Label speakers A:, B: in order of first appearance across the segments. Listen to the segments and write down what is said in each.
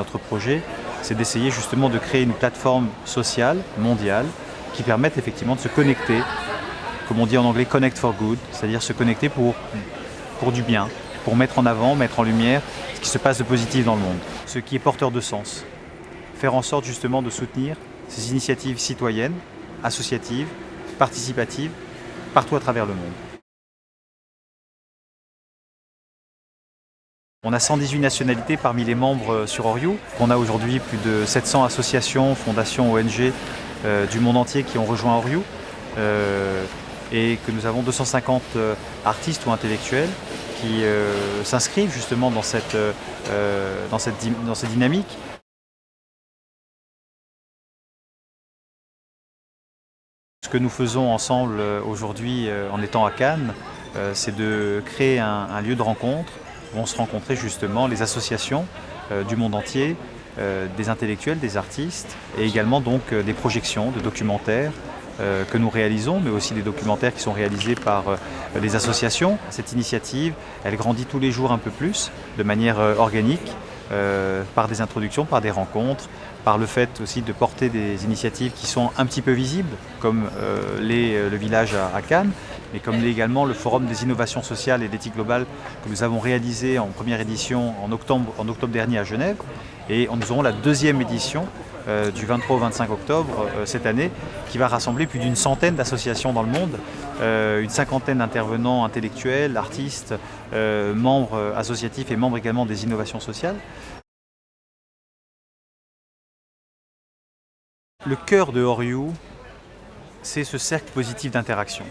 A: notre projet, c'est d'essayer justement de créer une plateforme sociale, mondiale, qui permette effectivement de se connecter, comme on dit en anglais, connect for good, c'est-à-dire se connecter pour, pour du bien, pour mettre en avant, mettre en lumière ce qui se passe de positif dans le monde, ce qui est porteur de sens. Faire en sorte justement de soutenir ces initiatives citoyennes, associatives, participatives, partout à travers le monde. On a 118 nationalités parmi les membres sur Oriou. On a aujourd'hui plus de 700 associations, fondations, ONG euh, du monde entier qui ont rejoint Oriou. Euh, et que nous avons 250 euh, artistes ou intellectuels qui s'inscrivent justement dans cette, dans dynamique. Ce que nous faisons ensemble aujourd'hui en étant à Cannes, c'est de créer un lieu de rencontre vont se rencontrer justement les associations euh, du monde entier, euh, des intellectuels, des artistes et également donc euh, des projections de documentaires que nous réalisons, mais aussi des documentaires qui sont réalisés par les associations. Cette initiative, elle grandit tous les jours un peu plus, de manière organique, par des introductions, par des rencontres, par le fait aussi de porter des initiatives qui sont un petit peu visibles, comme les, le village à Cannes, mais comme également le Forum des innovations sociales et d'éthique globale que nous avons réalisé en première édition en octobre dernier à Genève. Et nous aurons la deuxième édition euh, du 23 au 25 octobre euh, cette année qui va rassembler plus d'une centaine d'associations dans le monde, euh, une cinquantaine d'intervenants intellectuels, artistes, membres associatifs et membres également des innovations sociales. Le cœur de Oriou, c'est ce cercle positif d'interaction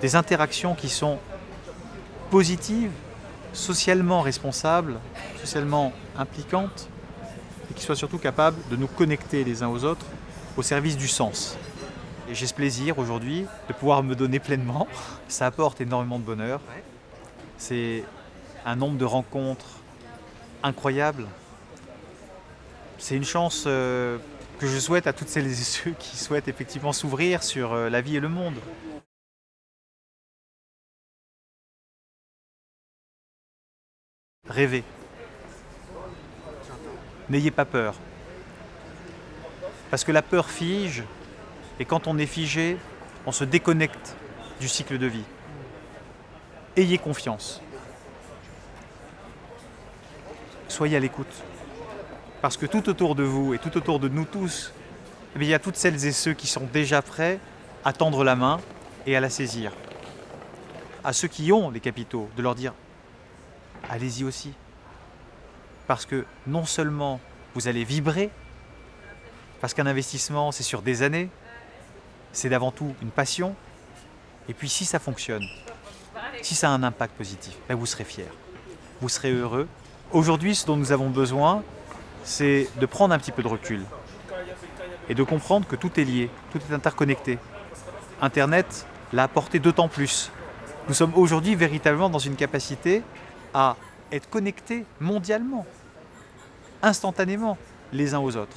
A: des interactions qui sont positives, socialement responsables, socialement impliquantes, et qui soient surtout capables de nous connecter les uns aux autres au service du sens. Et j'ai ce plaisir aujourd'hui de pouvoir me donner pleinement. Ça apporte énormément de bonheur. C'est un nombre de rencontres incroyables. C'est une chance euh, que je souhaite à toutes celles et ceux qui souhaitent effectivement s'ouvrir sur euh, la vie et le monde. Rêvez. N'ayez pas peur. Parce que la peur fige, et quand on est figé, on se déconnecte du cycle de vie. Ayez confiance. Soyez à l'écoute. Parce que tout autour de vous et tout autour de nous tous, eh il y a toutes celles et ceux qui sont déjà prêts à tendre la main et à la saisir. À ceux qui ont les capitaux, de leur dire allez-y aussi. Parce que non seulement vous allez vibrer, parce qu'un investissement c'est sur des années, c'est d'avant tout une passion, et puis si ça fonctionne, si ça a un impact positif, ben vous serez fier, vous serez heureux. Aujourd'hui, ce dont nous avons besoin, c'est de prendre un petit peu de recul et de comprendre que tout est lié, tout est interconnecté. Internet l'a apporté d'autant plus. Nous sommes aujourd'hui véritablement dans une capacité à être connectés mondialement, instantanément, les uns aux autres.